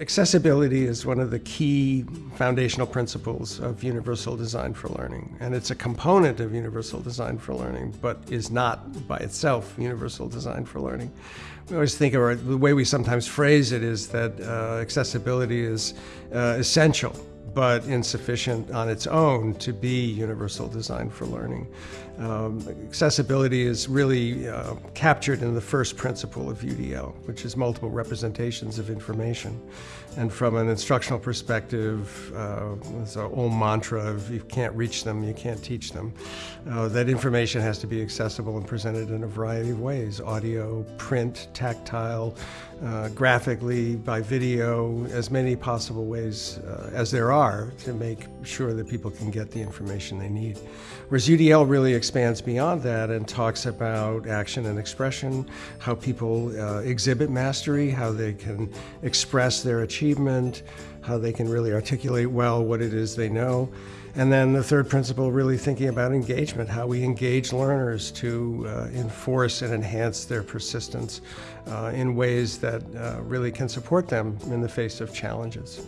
Accessibility is one of the key foundational principles of universal design for learning, and it's a component of universal design for learning, but is not by itself universal design for learning. We always think, or the way we sometimes phrase it is that uh, accessibility is uh, essential but insufficient on its own to be universal design for learning. Um, accessibility is really uh, captured in the first principle of UDL, which is multiple representations of information. And from an instructional perspective, uh, it's an old mantra of you can't reach them, you can't teach them. Uh, that information has to be accessible and presented in a variety of ways, audio, print, tactile, uh, graphically, by video, as many possible ways uh, as there are to make sure that people can get the information they need. Whereas UDL really expands beyond that and talks about action and expression, how people uh, exhibit mastery, how they can express their achievement, how they can really articulate well what it is they know. And then the third principle, really thinking about engagement, how we engage learners to uh, enforce and enhance their persistence uh, in ways that uh, really can support them in the face of challenges.